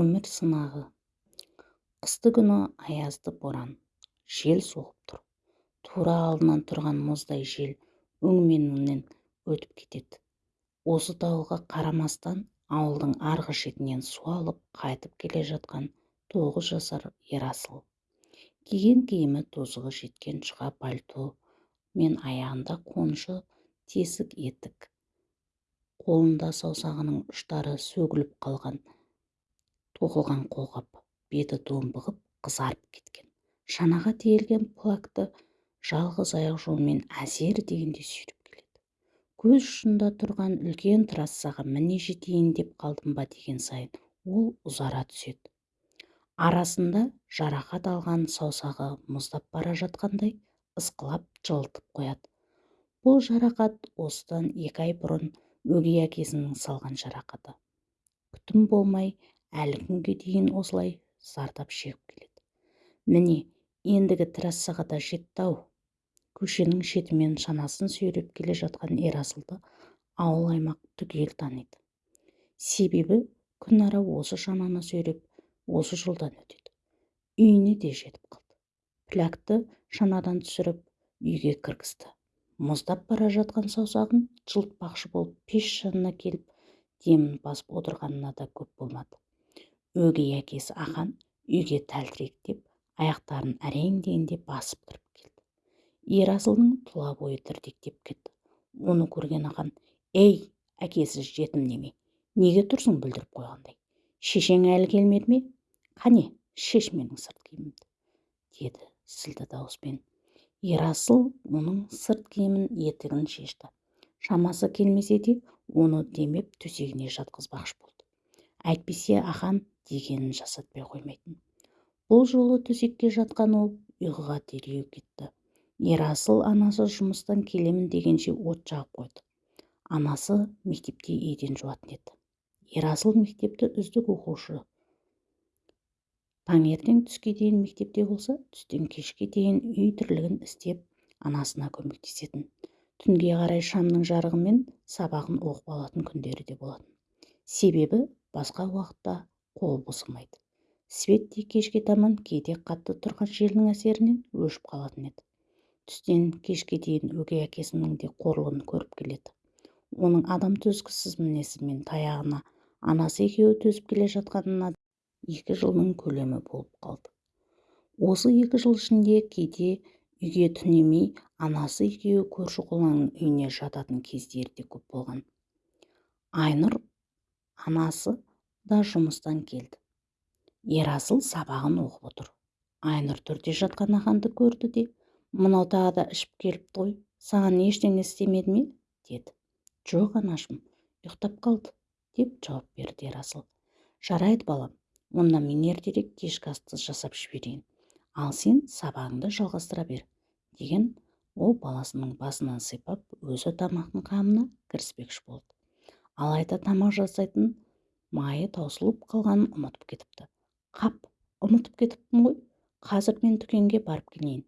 өмір сынағы. Қысты күні аязды боран. Жел соғып тұр. Тура алдынан тұрған мұздай жел өңменіңнен өтіп кетеді. Осы дауылға қарамастан ауылдың арғы шетінен су алып қайтып келе жатқан тоғыз жасар ерасыл киген киімі тозығы жеткен жұқа пальто мен аяғында қонышы тесік етік. Қолында саусағының ұштары сөгіліп қалған тоқылған қолғап беті домбығып қызарып кеткен. Шанаға тиелген плакты жалғыз аяқ жолмен әзер дегенде сүйреп келеді. Көз ұшында тұрған үлкен трассаға міне жетейін деп қалдым ба деген сайын ол ұзара түседі. Арасында жарақат алған саусағы мұздап бара жатқандай ысқылап жылытып қояды. Бұл жарақат осыдан екі ай бұрын өгей әкесінің салған жарақаты. Күтім болмай әлі күнге дейін осылай зардап шегіп келеді. Міне ендігі трассаға да жетті-ау. Көшенің шетімен шанасын сүйреп келе жатқан ерасылды ауыл-аймақ түгел таниды. Себебі күн ара осы шананы сүйреп осы жолдан өтеді. Үйіне де жетіп қалды. Плякты шанадан түсіріп үйге кіргізді. Мұздап бара жатқан саусағын жылытпақшы болып пеш жанына келіп демін басып отырғанына да көп болмады. Өгей әкесі ахан үйге тәлтіректеп аяқтарын әрең дегенде басып кіріп келді. Ерасылдың тұла бойы дірдектеп кетті. Оны көрген ахан ей әкесіз жетім неме? Неге тұрсың? бүлдіріп қойғандай. Шешең әлі келмеді ме? Қане шеш менің сырт киімімді деді сілді дауыспен. Ерасыл оның сырт киімін етігін шешті. Шамасы келмесе де оны демеп төсегіне жатқызбақшы болды әйтпесе ахан дегенін жасатпай қоймайтын. Бұл жолы төсекке жатқан ол ұйқыға дереу кетті. Ерасыл анасы жұмыстан келемін дегенше от жағып қойды. Анасы мектепте еден жуатын еді. Ерасыл мектепті үздік оқушы. Таңертең түске дейін мектепте болса түстен кешке дейін үй тірлігін істеп анасына көмектесетін. Түнге қарай шамның жарығымен сабағын оқып алатын күндері де болатын. Себебі басқа уақытта қол босамайды свет те кешке таман кейде қатты тұрған желдің әсерінен өшіп қалатын еді. Түстен кешке дейін өгей әкесінің де қорлығын көріп келеді. Оның адам төзгісіз мінезі мен таяғына анасы екеуі төзіп келе жатқанына екі жылдың көлемі болып қалды. Осы екі жыл ішінде кейде үйге түнемей анасы екеуі көрші қолаңның үйіне жататын кездері де көп болған. Айнұр анасы да жұмыстан келді. Ерасыл сабағын оқып отыр. Айнұр төрде жатқан аханды көрді де мынау тағы да ішіп келіпті ғой саған ештеңе істемеді ме? деді. Жоқ анашым ұйықтап қалды деп жауап берді ерасыл. Жарайды балам онда мен ертерек кешкі асты жасап жіберейін. Ал сен сабағыңды жалғастыра бер деген ол баласының басынан сипап өзі тамақтың қамына кіріспекші болды. Алайда тамақ жасайтын майы таусылып қалғанын ұмытып кетіпті. Қап ұмытып кетіппін ғой. Қазір мен дүкенге барып келейін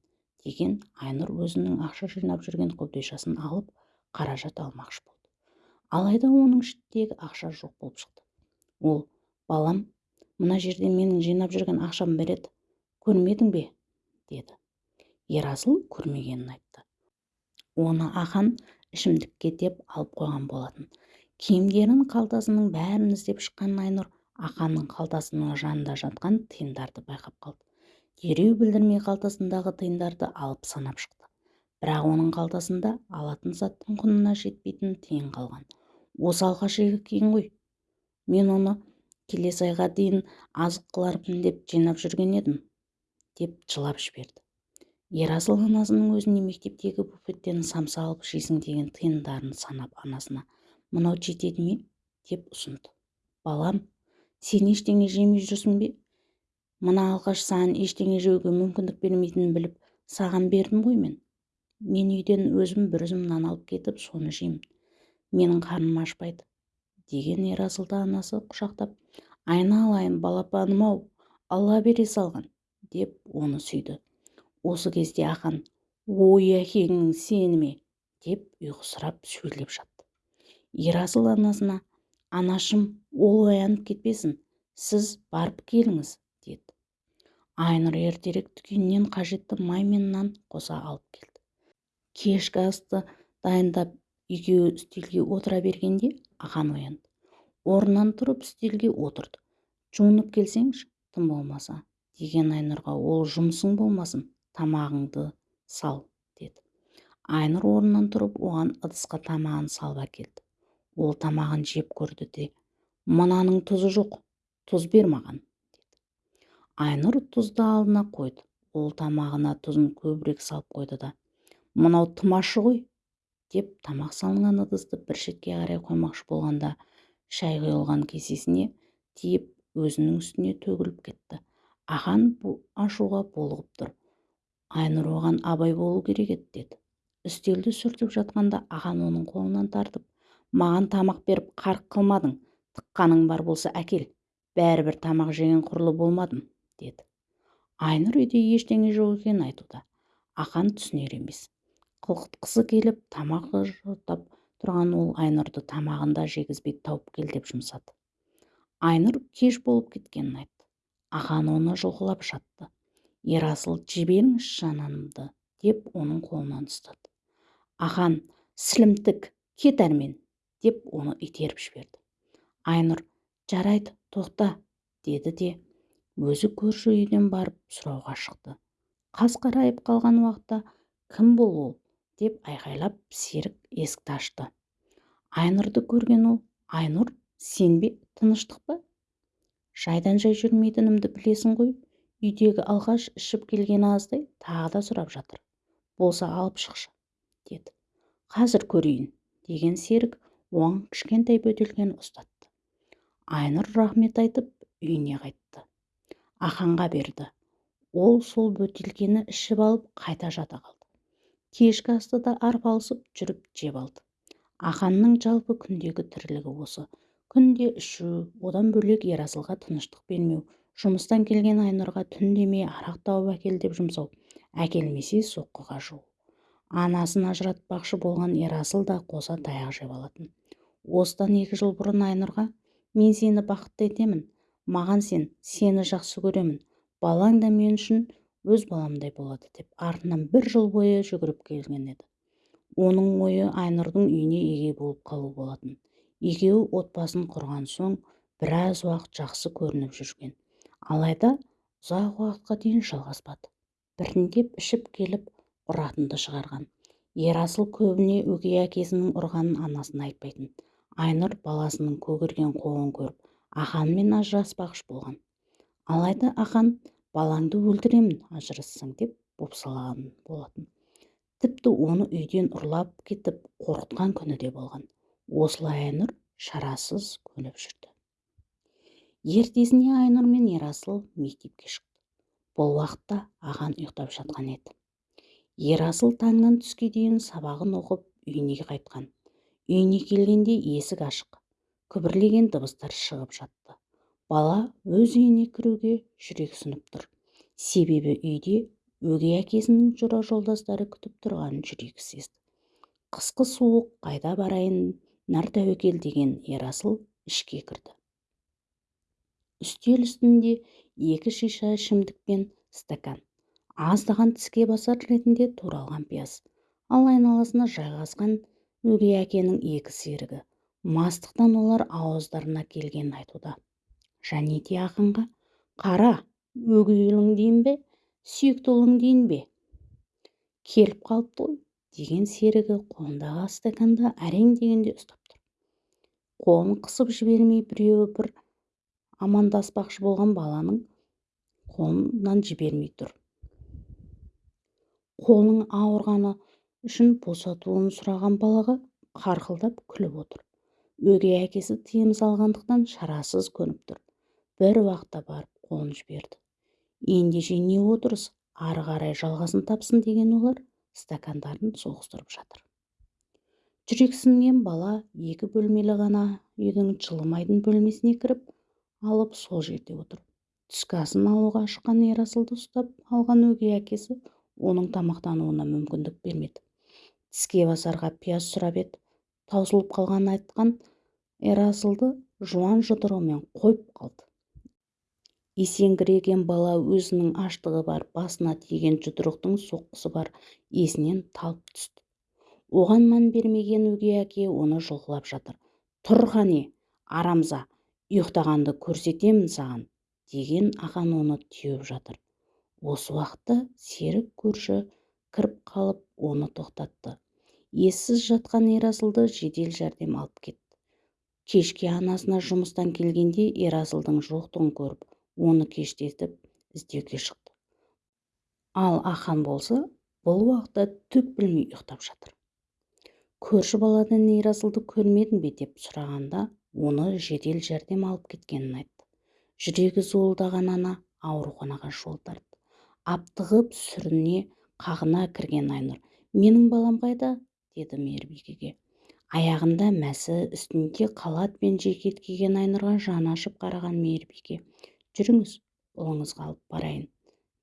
деген айнұр өзінің ақша жинап жүрген қобдишасын алып қаражат алмақшы болды. Алайда оның ішіндегі ақша жоқ болып шықты. Ол балам мына жерде менің жинап жүрген ақшам береді көрмедің бе? деді. Ерасыл көрмегенін айтты. Оны ахан ішімдікке деп алып қойған болатын. Киімдерін қалтасының бәрін іздеп шыққан айнұр ақанның қалтасының жанында жатқан тиындарды байқап қалды. Дереу білдірмей қалтасындағы тиындарды алып санап шықты. Бірақ оның қалтасында алатын заттың құнына жетпейтін тиын қалған. Осы кейін ғой. Мен оны келесі айға дейін азық қылармын деп жинап жүрген едім деп жылап жіберді. Ерасыл анасының өзіне мектептегі буфеттен самса алып жейсің деген тиындарын санап анасына мынау жетеді ме деп ұсынды. Балам сен ештеңе жемей жүрсің бе? Мына алғаш саған ештеңе жеуге мүмкіндік бермейтінін біліп саған бердім ғой мен. Мен үйден өзім бір үзім нан алып кетіп соны жеймін. Менің қарным ашпайды деген ерасылды анасы құшақтап. Айналайын балапаным-ау алла бере салған деп оны сүйді. Осы кезде ақан ой әкеңнің сені ме? деп ұйқысырап сөйлеп жатты. Ерасыл анасына анашым ол оянып кетпесін сіз барып келіңіз деді. Айнұр ертерек дүкеннен қажетті май мен нан қоса алып келді. Кешкі асты дайындап екеуі үстелге отыра бергенде ақан оянды. Орнынан тұрып үстелге отырды. Жуынып келсеңші тым болмаса деген айнұрға ол жұмысың болмасын тамағыңды сал деді. Айнұр орнынан тұрып оған ыдысқа тамағын салып әкелді. Ол тамағын жеп көрді де мынаның тұзы жоқ тұз бер маған деді. Айнұр тұзды алдына қойды ол тамағына тұзын көбірек салып қойды да мынау тым ғой деп тамақ салынған ыдысты бір шетке қарай қоймақшы болғанда шай құйылған кесесіне тиіп өзінің үстіне төгіліп кетті. Ақан ашуға булығып тұр айнұр оған абай болу керек еді деді. Үстелді сүртіп жатқанда ақан оның қолынан тартып маған тамақ беріп қарқ қылмадың тыққаның бар болса әкел бәрібір тамақ жеген құрлы болмадым деді. Айнұр үйде ештеңе жоқ екенін айтуда. Ақан түсінер емес. Қылқытқысы келіп тамақ жотап тұрған ол айнұрды тамағын да жегізбей тауып кел деп жұмсады. Айнұр кеш болып кеткенін айтты. Ақан оны жұлқылап жатты ерасыл жіберіңізші жанымды деп оның қолынан ұстады. Ақан сілімтік кет әрмен. Деп оны итеріп жіберді. Айнұр жарайды тоқта деді де өзі көрші үйден барып сұрауға шықты. Қас қарайып қалған уақытта кім бұл ол? деп айқайлап серік есікті ашты. Айнұрды көрген ол айнұр сен бе? Тыныштық па? Жайдан жай жүрмейтінімді білесің ғой. Үйдегі алғаш ішіп келген аздай тағы да сұрап жатыр. Болса алып шықшы деді. Қазір көрейін деген серік оған кішкентай бөтелкені ұстатты. Айнұр рахмет айтып үйіне қайтты. Аханға берді. Ол сол бөтелкені ішіп алып қайта жата қалды. Кешкі асты да арпалысып жүріп жеп алды. Аханның жалпы күндегі тірлігі осы. Күнде ішу одан бөлек ерасылға тыныштық бермеу жұмыстан келген айнұрға түн демей арақ тауып әкел деп жұмсау әкелмесе соққыға жығу анасын ажыратпақшы болған ерасыл да қоса таяқ жеп алатын. Осыдан екі жыл бұрын айнұрға мен сені бақытты етемін маған сен сені жақсы көремін балаң да мен үшін өз баламдай болады деп артынан бір жыл бойы жүгіріп келген еді. Оның ойы айнұрдың үйіне еге болып қалу болатын. Екеуі отбасын құрған соң біраз уақыт жақсы көрініп жүрген. Алайда ұзақ уақытқа дейін жалғаспады. Біртіндеп ішіп келіп ұратынды шығарған. Ерасыл көбіне өгей әкесінің ұрғанын анасына айтпайтын. Айнұр баласының көгерген қоғын көріп аханмен ажыраспақшы болған алайда ахан балаңды өлтіремін ажырассаң деп бопсалаған болатын. Тіпті оны үйден ұрлап кетіп қорқытқан күні де болған. Осылай айнұр шарасыз көніп жүрді. Ертесіне айнұр мен ерасыл мектепке шықты. Бұл уақытта ахан ұйықтап жатқан еді. Ерасыл таңнан түске дейін сабағын оқып үйіне қайтқан. Үйіне келгенде есік ашық. Күбірлеген дыбыстар шығып жатты. Бала өз үйіне кіруге жүрексініп тұр. Себебі үйде өгей әкесінің жора жолдастары күтіп тұрғанын сезді. Қысқы суық қайда барайын нар тәуекел деген ерасыл ішке кірді. Үстел үстінде екі шиша ішімдік пен стакан. Аздаған тіске басар ретінде туралған пияз. Ал айналасына жайғасқан өгей әкенің екі серігі. Мастықтан олар ауыздарына келгенін айтуда. Және де ақынға қара өгей ұлың дейін бе сүйікті ұлың дейін бе? Келіп қалыпты ғой деген серігі қолындағы стаканды әрең дегенде ұстап тұр. Қолын қысып жібермей біреуі бір амандаспақшы болған баланың қолынан жібермей тұр. Қолының ауырғаны үшін босатуын сұраған балаға қарқылдап күліп отыр. Өгей әкесі тыйым салғандықтан шарасыз көніп тұр. Бір уақытта барып қолын жіберді ендеше не отырыс ары қарай жалғасын тапсын деген олар стакандарын соғыстырып жатыр. Жүрексінген бала екі бөлмелі ғана үйдің жылымайтын бөлмесіне кіріп алып сол жерде отыр. Түскі асын алуға шыққан ерасылды ұстап алған өгей әкесі оның тамақтануына мүмкіндік бермеді. Тіске басарға пияз сұрап еді. Таусылып қалғанын айтқан ерасылды жуан жұдырығымен қойып қалды. Есеңгіреген бала өзінің аштығы бар басына тиген жұдырықтың соққысы бар есінен талып түсті. Оған мән бермеген өгей әке оны жұлқылап жатыр. Тұр қане арамза ұйықтағанды көрсетемін саған деген ақан оны теуіп жатыр. Осы уақытта серік көрші кіріп қалып оны тоқтатты. Ессіз жатқан ерасылды жедел жәрдем алып кетті кешке анасына жұмыстан келгенде ерасылдың жоқтығын көріп оны кештетіп іздеуге шықты. Ал ахан болса бұл уақытта түк білмей ұйықтап жатыр. Көрші баладан ерасылды көрмедің бе деп сұрағанда оны жедел жәрдем алып кеткенін айтты. Жүрегі зуылдаған ана ауруханаға жол тартты. Аптығып сүріне қағына кірген айнұр. Менің балам қайда? деді мейірбикеге. Аяғында мәсі үстінде қалат пен жекет киген айнұрға жаны ашып қараған мейірбике жүріңіз ұлыңызға алып барайын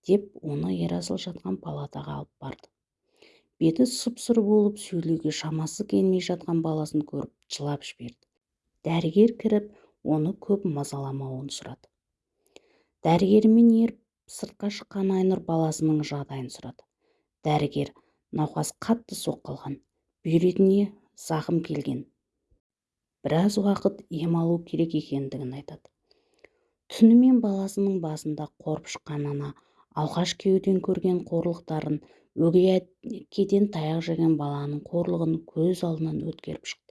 деп оны ерасыл жатқан палатаға алып барды. Беті сұп-сұр болып сөйлеуге шамасы келмей жатқан баласын көріп жылап жіберді. Дәрігер кіріп оны көп мазаламауын сұрады. Дәрігермен еріп сыртқа шыққан айнұр баласының жағдайын сұрады. Дәрігер науқас қатты соққы бүйретіне зақым келген. Біраз уақыт ем алу керек екендігін айтады. Түнімен баласының басында қорып шыққан ана алғаш күйеуден көрген қорлықтарын өгей әкеден таяқ жеген баланың қорлығын көз алдынан өткеріп шықты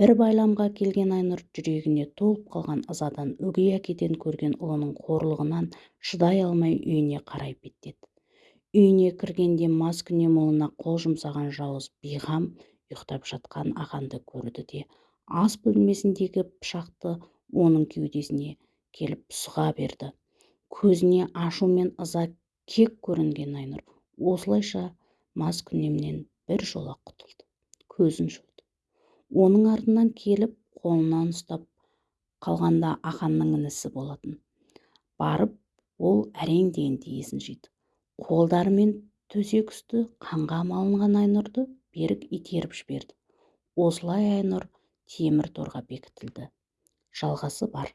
бір байламға келген айнұр жүрегіне толып қалған ызадан өгей әкеден көрген ұлының қорлығынан шыдай алмай үйіне қарай беттеді. Үйіне кіргенде маскүнем ұлына қол жұмсаған жауыз бейғам ұйықтап жатқан ақанды көрді де ас бөлмесіндегі пышақты оның кеудесіне келіп сұға берді. Көзіне ашу мен ыза кек көрінген айнұр осылайша маскүнемнен жола құтылды. Көзін оның артынан келіп қолынан ұстап қалғанда ақанның інісі болатын. Барып ол әрең дегенде есін жиды қолдарымен төсек үсті қанға малынған айнұрды берік итеріп жіберді. Осылай айнұр темір торға бекітілді. Жалғасы бар.